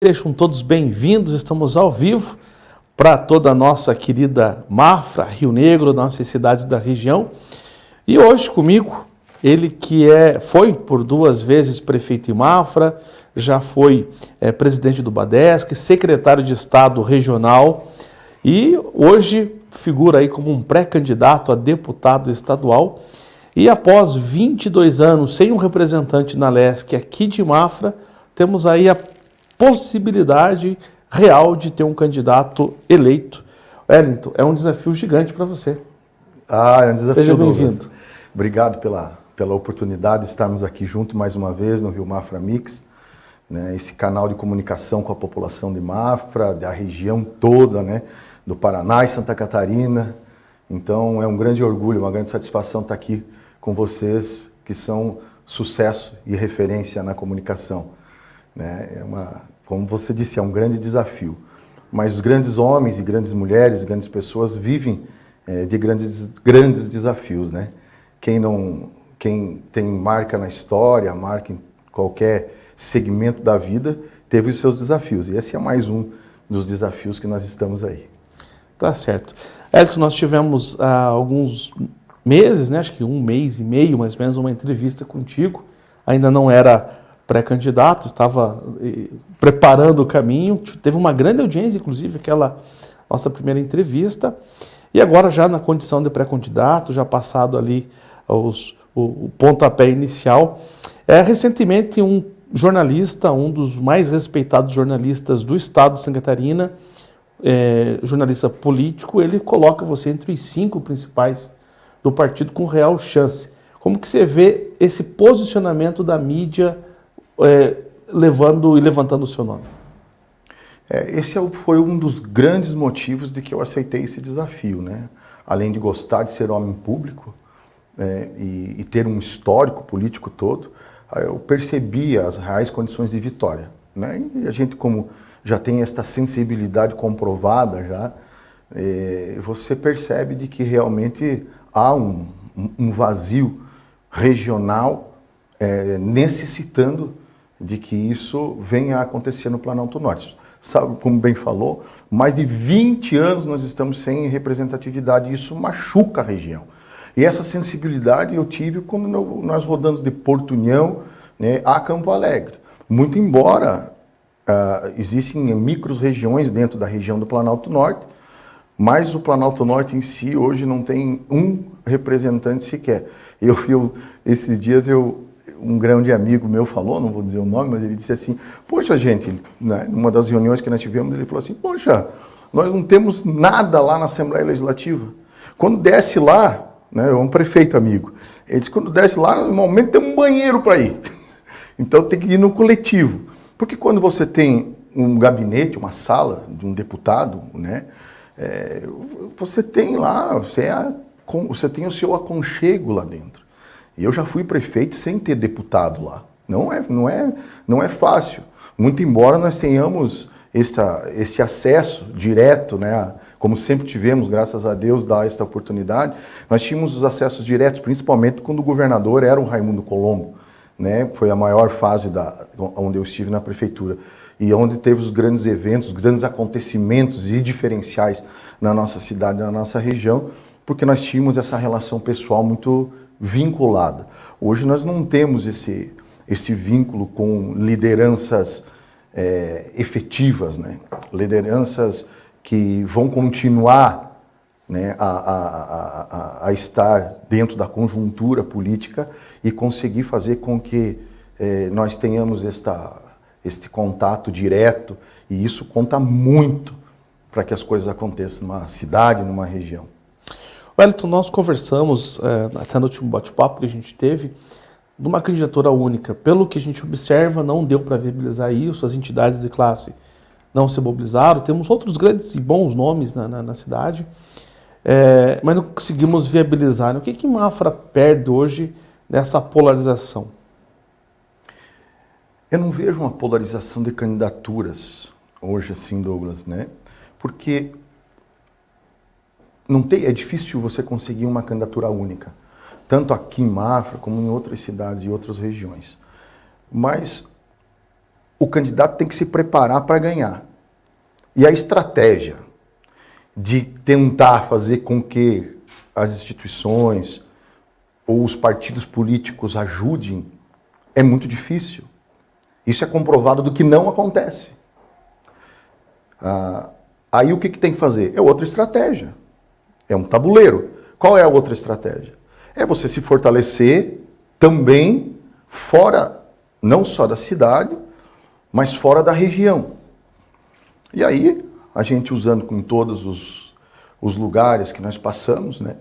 Sejam todos bem-vindos, estamos ao vivo para toda a nossa querida Mafra, Rio Negro, nossas cidades da região. E hoje comigo, ele que é, foi por duas vezes prefeito em Mafra, já foi é, presidente do Badesc, secretário de Estado regional e hoje figura aí como um pré-candidato a deputado estadual. E após 22 anos sem um representante na LESC aqui de Mafra, temos aí a possibilidade real de ter um candidato eleito. Wellington, é um desafio gigante para você. Ah, é um desafio. Seja bem-vindo. Obrigado pela, pela oportunidade de estarmos aqui junto mais uma vez no Rio Mafra Mix, né, esse canal de comunicação com a população de Mafra, da região toda, né, do Paraná e Santa Catarina. Então é um grande orgulho, uma grande satisfação estar aqui com vocês, que são sucesso e referência na comunicação. Né? É uma, como você disse, é um grande desafio. Mas os grandes homens e grandes mulheres, grandes pessoas vivem é, de grandes, grandes desafios. Né? Quem, não, quem tem marca na história, marca em qualquer segmento da vida, teve os seus desafios. E esse é mais um dos desafios que nós estamos aí. Tá certo. Elton, nós tivemos há alguns meses, né, acho que um mês e meio mais ou menos, uma entrevista contigo. Ainda não era pré-candidato, estava eh, preparando o caminho, teve uma grande audiência, inclusive, aquela nossa primeira entrevista, e agora já na condição de pré-candidato, já passado ali os, o, o pontapé inicial. É, recentemente, um jornalista, um dos mais respeitados jornalistas do estado de Santa Catarina, é, jornalista político, ele coloca você entre os cinco principais do partido com real chance. Como que você vê esse posicionamento da mídia é, levando e levantando o seu nome? É, esse é foi um dos grandes motivos de que eu aceitei esse desafio, né? Além de gostar de ser homem público é, e, e, ter um histórico político todo, eu percebi as reais condições de vitória, né? E a gente como já tem esta sensibilidade comprovada já, é, você percebe de que realmente há um, um vazio regional é, necessitando de que isso venha a acontecer no Planalto Norte. Sabe, como bem falou, mais de 20 anos nós estamos sem representatividade e isso machuca a região. E essa sensibilidade eu tive quando nós rodamos de Porto União né, a Campo Alegre. Muito embora uh, existem micro-regiões dentro da região do Planalto Norte, mas o Planalto Norte em si hoje não tem um representante sequer. Eu, eu esses dias eu, um grande amigo meu falou, não vou dizer o nome, mas ele disse assim, poxa gente, né, numa das reuniões que nós tivemos, ele falou assim, poxa, nós não temos nada lá na Assembleia Legislativa. Quando desce lá, né, é um prefeito amigo, ele disse, quando desce lá, normalmente tem um banheiro para ir. Então tem que ir no coletivo. Porque quando você tem um gabinete, uma sala de um deputado, né, é, você tem lá, você, é, você tem o seu aconchego lá dentro. E eu já fui prefeito sem ter deputado lá. Não é, não é, não é fácil. Muito embora nós tenhamos esta, esse acesso direto, né, como sempre tivemos, graças a Deus, dá esta oportunidade, nós tínhamos os acessos diretos, principalmente quando o governador era o Raimundo Colombo. Né, foi a maior fase da, onde eu estive na prefeitura e onde teve os grandes eventos, os grandes acontecimentos e diferenciais na nossa cidade, na nossa região, porque nós tínhamos essa relação pessoal muito vinculada. Hoje nós não temos esse, esse vínculo com lideranças é, efetivas, né? lideranças que vão continuar né, a, a, a, a, estar dentro da conjuntura política e conseguir fazer com que é, nós tenhamos esta, este contato direto e isso conta muito para que as coisas aconteçam numa cidade, numa região. Wellington, nós conversamos, é, até no último bate-papo que a gente teve, de uma candidatura única. Pelo que a gente observa, não deu para viabilizar isso, as entidades de classe não se mobilizaram. Temos outros grandes e bons nomes na, na, na cidade, é, mas não conseguimos viabilizar. O que, que Mafra perde hoje nessa polarização? Eu não vejo uma polarização de candidaturas hoje, assim, Douglas, né? Porque não tem, é difícil você conseguir uma candidatura única, tanto aqui em Mafra como em outras cidades e outras regiões. Mas o candidato tem que se preparar para ganhar. E a estratégia de tentar fazer com que as instituições ou os partidos políticos ajudem é muito difícil. Isso é comprovado do que não acontece. Ah, aí o que, que tem que fazer? É outra estratégia. É um tabuleiro. Qual é a outra estratégia? É você se fortalecer também fora, não só da cidade, mas fora da região. E aí, a gente usando com todos os, os lugares que nós passamos, né,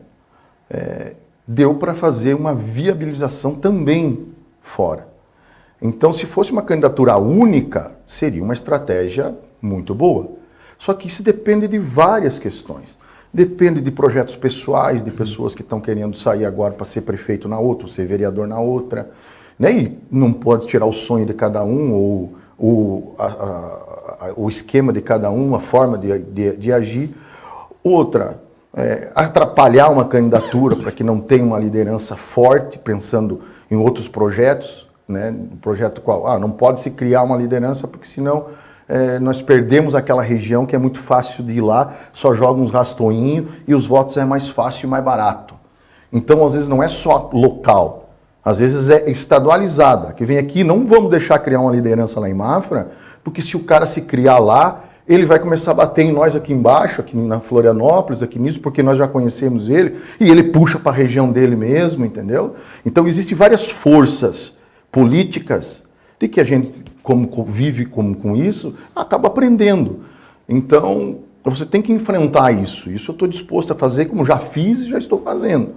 é, deu para fazer uma viabilização também fora. Então, se fosse uma candidatura única, seria uma estratégia muito boa. Só que isso depende de várias questões. Depende de projetos pessoais, de pessoas que estão querendo sair agora para ser prefeito na outra, ou ser vereador na outra. Né? E não pode tirar o sonho de cada um, ou, ou a, a, a, o esquema de cada um, a forma de, de, de agir. Outra, é, atrapalhar uma candidatura para que não tenha uma liderança forte, pensando em outros projetos né? O projeto qual? Ah, não pode se criar uma liderança porque senão é, nós perdemos aquela região que é muito fácil de ir lá, só joga uns rastoinhos e os votos é mais fácil e mais barato. Então, às vezes, não é só local, às vezes é estadualizada, que vem aqui, não vamos deixar criar uma liderança lá em Mafra, porque se o cara se criar lá, ele vai começar a bater em nós aqui embaixo, aqui na Florianópolis, aqui nisso, porque nós já conhecemos ele, e ele puxa para a região dele mesmo, entendeu? Então, existem várias forças políticas, de que a gente, como vive com, com isso, acaba aprendendo. Então, você tem que enfrentar isso. Isso eu estou disposto a fazer, como já fiz e já estou fazendo.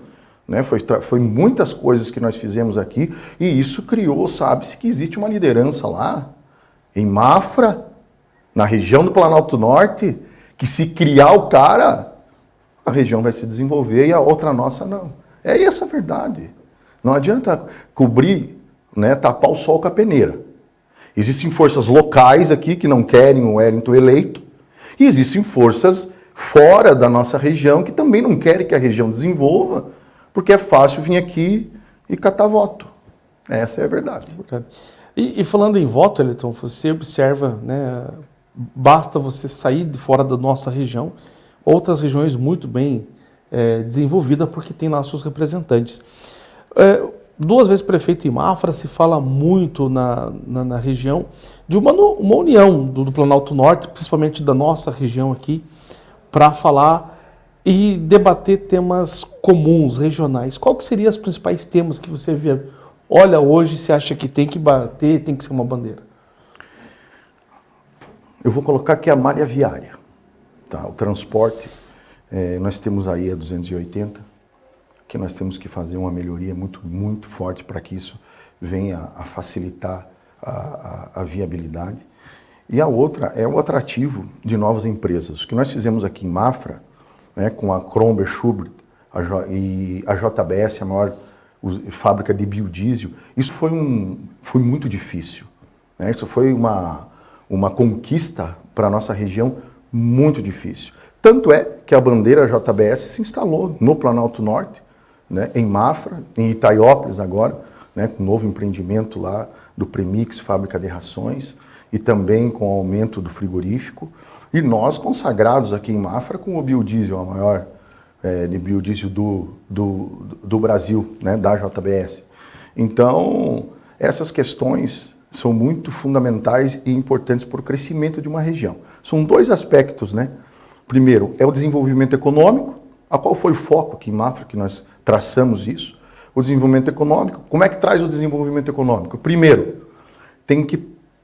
Né? Foi, foi muitas coisas que nós fizemos aqui e isso criou, sabe-se, que existe uma liderança lá, em Mafra, na região do Planalto Norte, que se criar o cara, a região vai se desenvolver e a outra nossa não. É essa a verdade. Não adianta cobrir né, tapar o sol com a peneira. Existem forças locais aqui que não querem o Wellington eleito, e existem forças fora da nossa região que também não querem que a região desenvolva, porque é fácil vir aqui e catar voto. Essa é a verdade. E, e falando em voto, Elton, você observa, né, basta você sair de fora da nossa região, outras regiões muito bem é, desenvolvidas, porque tem lá seus representantes. É, duas vezes prefeito em Mafra, se fala muito na, na, na região de uma, uma união do, do, Planalto Norte, principalmente da nossa região aqui, para falar e debater temas comuns, regionais. Qual que seriam os principais temas que você vê? Olha, hoje você acha que tem que bater, tem que ser uma bandeira? Eu vou colocar aqui a malha viária, tá? o transporte. É, nós temos aí a 280, que nós temos que fazer uma melhoria muito, muito forte para que isso venha a facilitar a, a, a, viabilidade. E a outra é o atrativo de novas empresas. O que nós fizemos aqui em Mafra, né, com a Kromber Schubert a e a JBS, a maior fábrica de biodiesel, isso foi, um, foi muito difícil. Né? Isso foi uma, uma conquista para a nossa região muito difícil. Tanto é que a bandeira JBS se instalou no Planalto Norte, né, em Mafra, em Itaiópolis agora, né, com um novo empreendimento lá do Premix, fábrica de rações, e também com o aumento do frigorífico. E nós consagrados aqui em Mafra com o biodiesel, a maior é, de biodiesel do, do, do Brasil, né, da JBS. Então, essas questões são muito fundamentais e importantes para o crescimento de uma região. São dois aspectos, né? Primeiro, é o desenvolvimento econômico, a qual foi o foco aqui em Mafra, que nós traçamos isso. O desenvolvimento econômico. Como é que traz o desenvolvimento econômico? Primeiro, tem que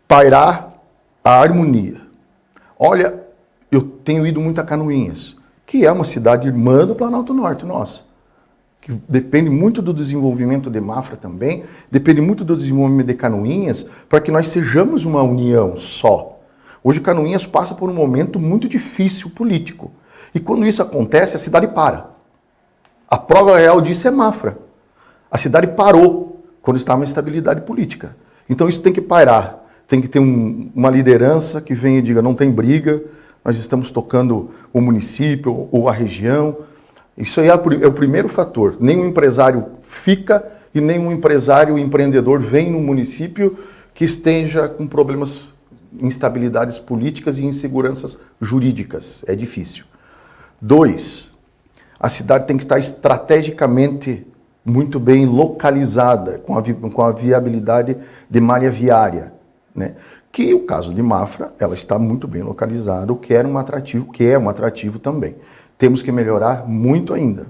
pairar a harmonia. Olha, eu tenho ido muito a Canoinhas, que é uma cidade irmã do Planalto Norte, nossa. Que depende muito do desenvolvimento de Mafra também, depende muito do desenvolvimento de Canoinhas, para que nós sejamos uma união só. Hoje Canoinhas passa por um momento muito difícil político. E quando isso acontece, a cidade para. A prova real disso é Mafra. A cidade parou quando estava em estabilidade política. Então isso tem que parar. Tem que ter um, uma liderança que venha e diga, não tem briga, nós estamos tocando o município ou a região. Isso aí é, é o primeiro fator. Nenhum empresário fica e nenhum empresário empreendedor vem no município que esteja com problemas, instabilidades políticas e inseguranças jurídicas. É difícil. Dois, a cidade tem que estar estrategicamente muito bem localizada, com a, com a viabilidade de malha viária. Né? Que o caso de Mafra, ela está muito bem localizada, o que era um atrativo, que é um atrativo também. Temos que melhorar muito ainda.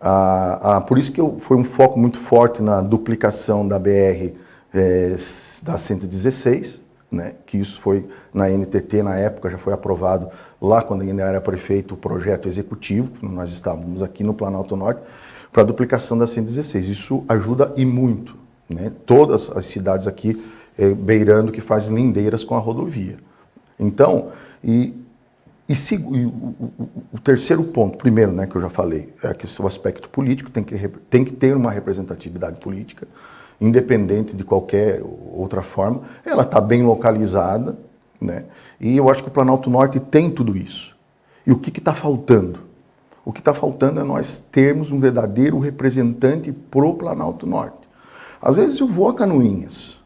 Ah, ah, por isso que eu, foi um foco muito forte na duplicação da BR é, da 116, né, que isso foi na NTT, na época já foi aprovado lá quando ainda era prefeito o projeto executivo, nós estávamos aqui no Planalto Norte, para a duplicação da 116. Isso ajuda e muito. Né? Todas as cidades aqui é, beirando que fazem lindeiras com a rodovia. Então, e, e, e o, o, o, terceiro ponto, primeiro, né, que eu já falei, é que o aspecto político tem que, tem que ter uma representatividade política, independente de qualquer outra forma. Ela está bem localizada, né? e eu acho que o Planalto Norte tem tudo isso. E o que está faltando? O que está faltando é nós termos um verdadeiro representante pro Planalto Norte. Às vezes eu vou a Canoinhas,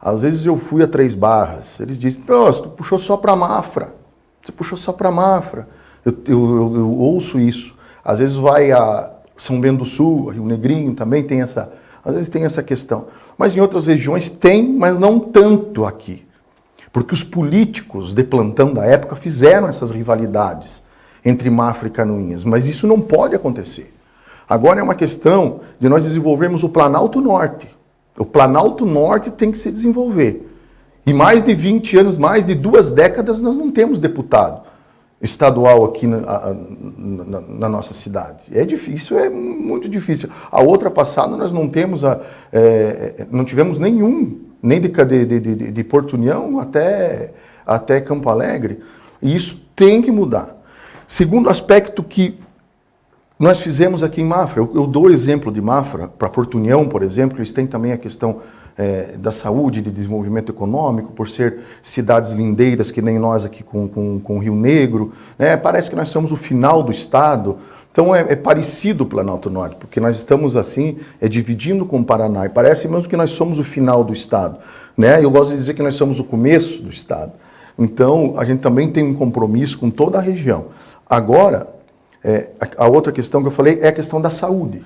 às vezes eu fui a Três Barras, eles dizem, tu puxou só para Mafra, você puxou só para Mafra. Eu, eu, eu, eu, ouço isso. Às vezes vai a São Bento do Sul, Rio Negrinho também tem essa, às vezes tem essa questão. Mas em outras regiões tem, mas não tanto aqui. Porque os políticos de plantão da época fizeram essas rivalidades entre Mafra e Canoinhas, mas isso não pode acontecer. Agora é uma questão de nós desenvolvermos o Planalto Norte. O Planalto Norte tem que se desenvolver. E mais de 20 anos, mais de duas décadas, nós não temos deputado estadual aqui na, na, na, nossa cidade. É difícil, é muito difícil. A outra passada nós não temos, a, é, não tivemos nenhum, nem de, de, de, de Porto União até, até Campo Alegre. E isso tem que mudar. Segundo aspecto que nós fizemos aqui em Mafra, eu, eu dou exemplo de Mafra, para Porto União, por exemplo, eles têm também a questão é, da saúde, de desenvolvimento econômico, por ser cidades lindeiras que nem nós aqui com, com, com Rio Negro. Né? Parece que nós somos o final do Estado. Então é, é, parecido o Planalto Norte, porque nós estamos assim, é dividindo com o Paraná, e parece mesmo que nós somos o final do Estado. Né? Eu gosto de dizer que nós somos o começo do Estado. Então, a gente também tem um compromisso com toda a região. Agora, é, a outra questão que eu falei é a questão da saúde.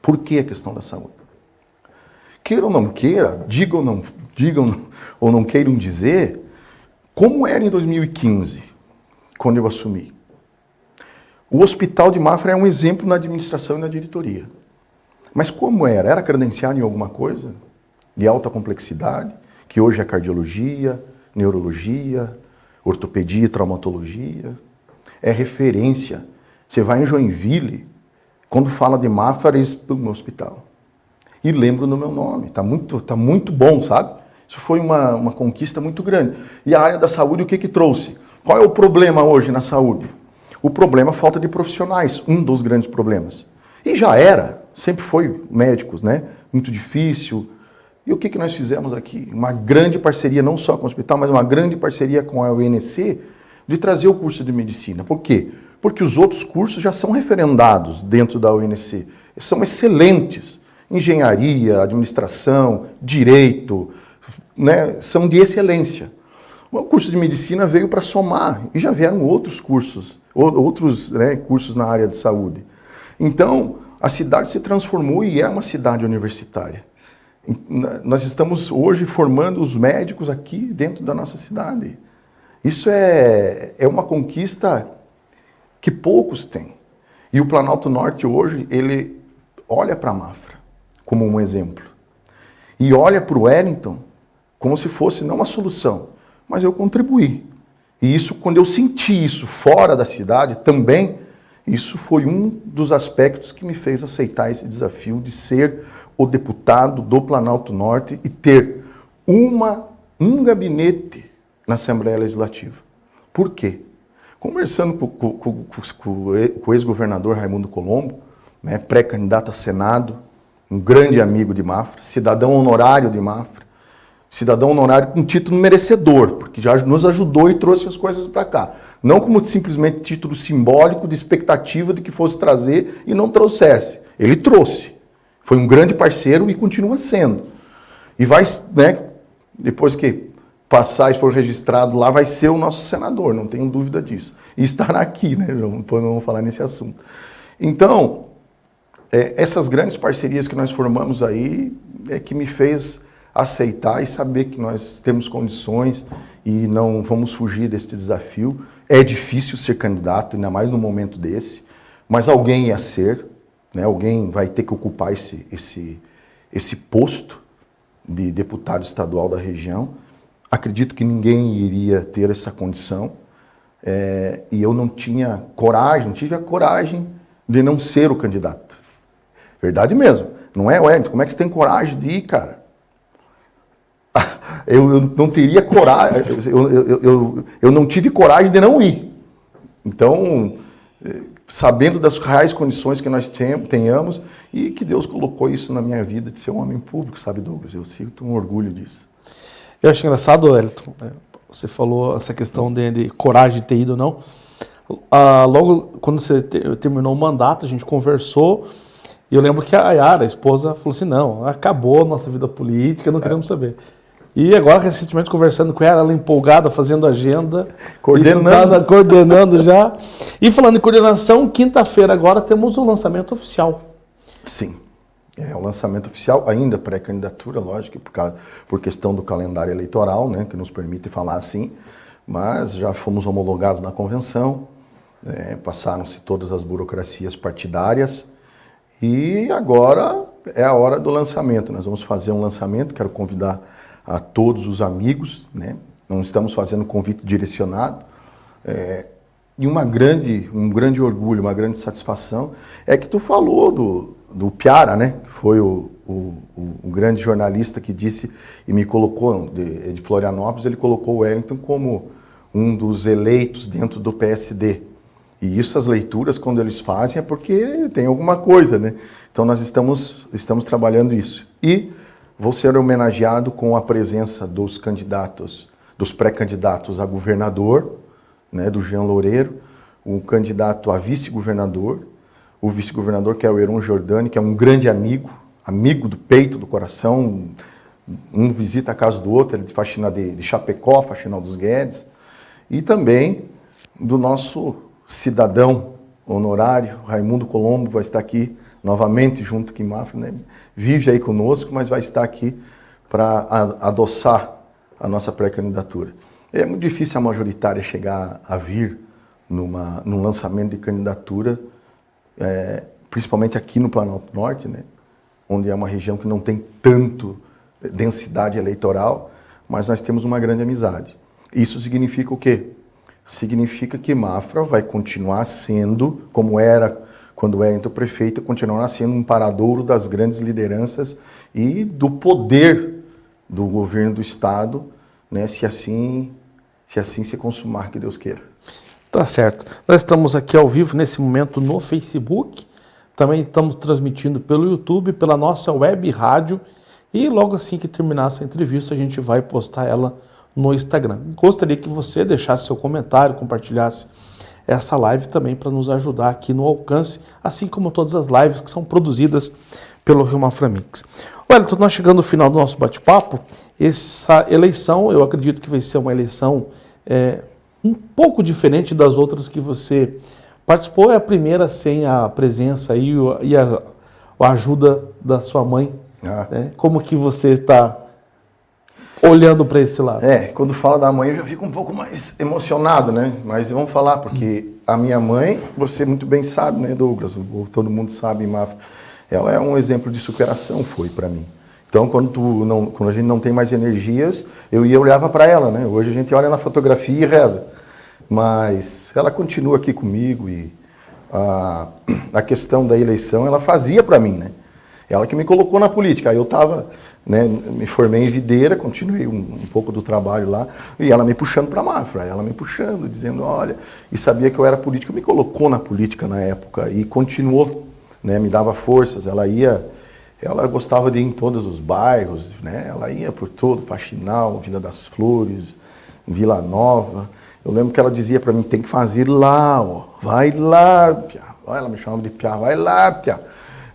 Por que a questão da saúde? Queira ou não queira, digam não, digam ou não queiram dizer, como era em 2015, quando eu assumi. O Hospital de Mafra é um exemplo na administração e na diretoria. Mas como era? Era credenciado em alguma coisa de alta complexidade, que hoje é cardiologia, neurologia, ortopedia e traumatologia é referência. Você vai em Joinville, quando fala de Mafra, eles no hospital. E lembro do meu nome, está muito, tá muito bom, sabe? Isso foi uma, uma conquista muito grande. E a área da saúde, o que que trouxe? Qual é o problema hoje na saúde? O problema é falta de profissionais, um dos grandes problemas. E já era, sempre foi médicos, né? Muito difícil. E o que, que nós fizemos aqui? Uma grande parceria, não só com o hospital, mas uma grande parceria com a UNC, de trazer o curso de medicina. Por quê? Porque os outros cursos já são referendados dentro da UNC. São excelentes. Engenharia, administração, direito, né, são de excelência. O curso de medicina veio para somar e já vieram outros cursos, outros né, cursos na área de saúde. Então, a cidade se transformou e é uma cidade universitária. Nós estamos hoje formando os médicos aqui dentro da nossa cidade. Isso é, é uma conquista que poucos têm. E o Planalto Norte hoje, ele olha para a Mafra como um exemplo. E olha para o Wellington como se fosse não uma solução, mas eu contribuí. E isso, quando eu senti isso fora da cidade também, isso foi um dos aspectos que me fez aceitar esse desafio de ser o deputado do Planalto Norte e ter uma, um gabinete na Assembleia Legislativa. Por quê? Conversando com, com, com, com o ex-governador Raimundo Colombo, né, pré-candidato a Senado, um grande amigo de Mafra, cidadão honorário de Mafra, cidadão honorário com título merecedor, porque já nos ajudou e trouxe as coisas para cá. Não como simplesmente título simbólico de expectativa de que fosse trazer e não trouxesse. Ele trouxe. Foi um grande parceiro e continua sendo. E vai, né, depois que passar e for registrado lá, vai ser o nosso senador, não tenho dúvida disso. E estará aqui, né? Não vamos falar nesse assunto. Então, é, essas grandes parcerias que nós formamos aí é que me fez aceitar e saber que nós temos condições e não vamos fugir desse desafio. É difícil ser candidato, ainda mais no momento desse, mas alguém ia ser, né? alguém vai ter que ocupar esse, esse, esse posto de deputado estadual da região. Acredito que ninguém iria ter essa condição é, e eu não tinha coragem, não tive a coragem de não ser o candidato. Verdade mesmo. Não é, Wellington, como é que você tem coragem de ir, cara? Eu, eu não teria coragem, eu, eu, eu, eu não tive coragem de não ir. Então, é, sabendo das reais condições que nós tenhamos e que Deus colocou isso na minha vida de ser um homem público, sabe, Douglas? Eu sinto um orgulho disso. Eu acho engraçado, Elton, é, você falou essa questão de, de coragem de ter ido ou não. Ah, logo quando você te, terminou o mandato, a gente conversou e eu lembro que a Yara, a esposa, falou assim, não, acabou a nossa vida política, não queremos saber. E agora, recentemente, conversando com ela, ela empolgada, fazendo agenda. Coordenando. coordenando já. E falando em coordenação, quinta-feira agora temos o lançamento oficial. Sim. É o lançamento oficial, ainda pré-candidatura, lógico, por, causa, por questão do calendário eleitoral, né, que nos permite falar assim, mas já fomos homologados na convenção, é, passaram-se todas as burocracias partidárias, e agora é a hora do lançamento. Nós vamos fazer um lançamento, quero convidar a todos os amigos, né? não estamos fazendo convite direcionado. É, e uma grande, um grande orgulho, uma grande satisfação é que tu falou do, do Piara, né? que foi o, o, o, grande jornalista que disse e me colocou, de, de Florianópolis, ele colocou o Wellington como um dos eleitos dentro do PSD. E isso, as leituras, quando eles fazem, é porque tem alguma coisa, né? Então, nós estamos, estamos trabalhando isso. E vou ser homenageado com a presença dos candidatos, dos pré-candidatos a governador, né, do Jean Loureiro, o candidato a vice-governador, o vice-governador que é o Heron Jordani, que é um grande amigo, amigo do peito, do coração, um visita a casa do outro, ele de faxina de, de Chapecó, faxinal dos Guedes, e também do nosso cidadão honorário, Raimundo Colombo, vai estar aqui novamente junto com Mafra, né? vive aí conosco, mas vai estar aqui para adoçar a nossa pré-candidatura. É muito difícil a majoritária chegar a vir numa, num lançamento de candidatura, é, principalmente aqui no Planalto Norte, né? onde é uma região que não tem tanto densidade eleitoral, mas nós temos uma grande amizade. Isso significa o quê? significa que Mafra vai continuar sendo, como era quando era então prefeito, continuará sendo um paradouro das grandes lideranças e do poder do governo do Estado, né, se assim se assim se consumar, que Deus queira. Tá certo. Nós estamos aqui ao vivo nesse momento no Facebook, também estamos transmitindo pelo YouTube, pela nossa web rádio, e logo assim que terminar essa entrevista a gente vai postar ela no Instagram. Gostaria que você deixasse seu comentário, compartilhasse essa live também para nos ajudar aqui no alcance, assim como todas as lives que são produzidas pelo Rio Maframix. Olha, então nós chegando no final do nosso bate-papo, essa eleição eu acredito que vai ser uma eleição é, um pouco diferente das outras que você participou, é a primeira sem a presença e a, a ajuda da sua mãe. Ah. Né? Como que você está olhando para esse lado. É, quando fala da mãe eu já fico um pouco mais emocionado, né? Mas vamos falar, porque a minha mãe, você muito bem sabe, né, Douglas? Todo mundo sabe, ela é um exemplo de superação, foi para mim. Então, quando, tu não, quando a gente não tem mais energias, eu ia olhava para ela, né? Hoje a gente olha na fotografia e reza. Mas ela continua aqui comigo e a, a questão da eleição ela fazia para mim, né? Ela que me colocou na política. Aí eu estava né, me formei em videira, continuei um, um, pouco do trabalho lá, e ela me puxando para a ela me puxando, dizendo, olha, e sabia que eu era político, me colocou na política na época e continuou, né, me dava forças, ela ia, ela gostava de ir em todos os bairros, né, ela ia por todo, Faxinal, Vila das Flores, Vila Nova, eu lembro que ela dizia para mim, tem que fazer lá, ó, vai lá, Pia. ela me chamava de Pia, vai lá, Pia,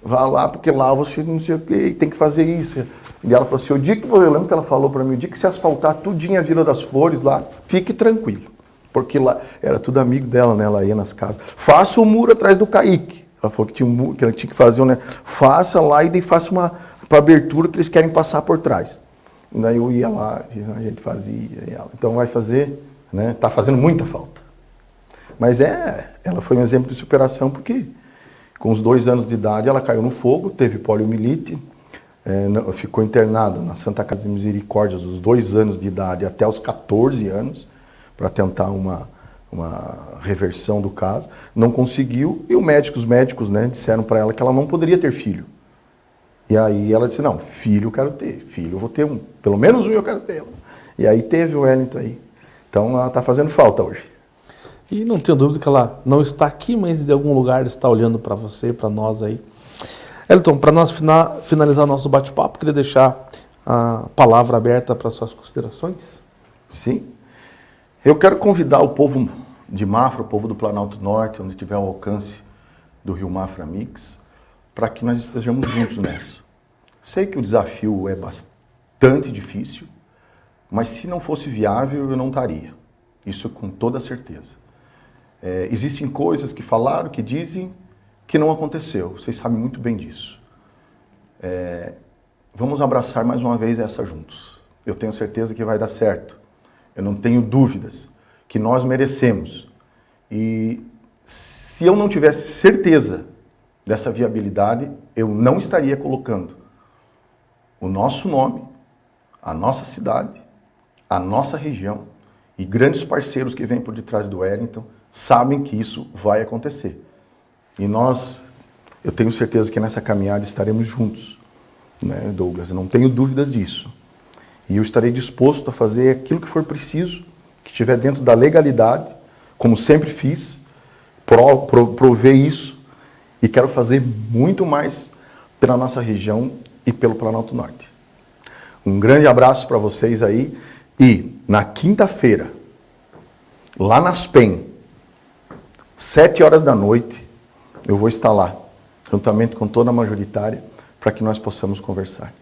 vai lá, porque lá você não sei o que, tem que fazer isso, E ela falou assim, o dia que, eu lembro que ela falou para mim, o dia que se asfaltar tudinho a Vila das Flores lá, fique tranquilo. Porque lá era tudo amigo dela, né? Ela ia nas casas. Faça o muro atrás do Kaique. Ela falou que, tinha um, que ela tinha que fazer, né? Faça lá e daí faça uma abertura que eles querem passar por trás. E daí eu ia lá, a gente fazia. Então vai fazer, né? Tá fazendo muita falta. Mas é, ela foi um exemplo de superação porque com os dois anos de idade ela caiu no fogo, teve poliomielite, é, ficou internada na Santa Casa de Misericórdia dos dois anos de idade até os 14 anos, para tentar uma, uma reversão do caso. Não conseguiu, e o médico, os médicos né, disseram para ela que ela não poderia ter filho. E aí ela disse, não, filho eu quero ter, filho eu vou ter um, pelo menos um eu quero ter. E aí teve o Wellington aí. Então ela está fazendo falta hoje. E não tenho dúvida que ela não está aqui, mas de algum lugar está olhando para você, para nós aí. Elton, para nós finalizar nosso bate-papo, queria deixar a palavra aberta para suas considerações. Sim. Eu quero convidar o povo de Mafra, o povo do Planalto Norte, onde tiver o alcance do Rio Mafra Mix, para que nós estejamos juntos nessa. Sei que o desafio é bastante difícil, mas se não fosse viável, eu não estaria. Isso com toda certeza. É, existem coisas que falaram, que dizem, que não aconteceu. Vocês sabem muito bem disso. É, vamos abraçar mais uma vez essa juntos. Eu tenho certeza que vai dar certo. Eu não tenho dúvidas que nós merecemos. E se eu não tivesse certeza dessa viabilidade, eu não estaria colocando o nosso nome, a nossa cidade, a nossa região e grandes parceiros que vêm por detrás do Wellington sabem que isso vai acontecer. E nós, eu tenho certeza que nessa caminhada estaremos juntos, né, Douglas? Eu não tenho dúvidas disso. E eu estarei disposto a fazer aquilo que for preciso, que estiver dentro da legalidade, como sempre fiz, pro, pro, prover isso, e quero fazer muito mais pela nossa região e pelo Planalto Norte. Um grande abraço para vocês aí, e na quinta-feira, lá nas PEN, sete horas da noite, eu vou estar lá, juntamente com toda a majoritária, para que nós possamos conversar.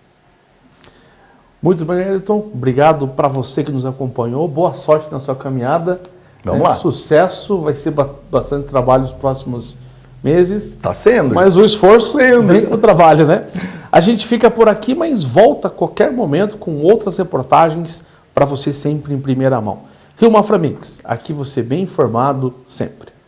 Muito bem, Elton. Obrigado para você que nos acompanhou. Boa sorte na sua caminhada. Vamos é, lá. Sucesso. Vai ser bastante trabalho nos próximos meses. Está sendo. Mas o esforço tá vem com o trabalho, né? A gente fica por aqui, mas volta a qualquer momento com outras reportagens para você sempre em primeira mão. Rio Mafra Mix. Aqui você bem informado sempre.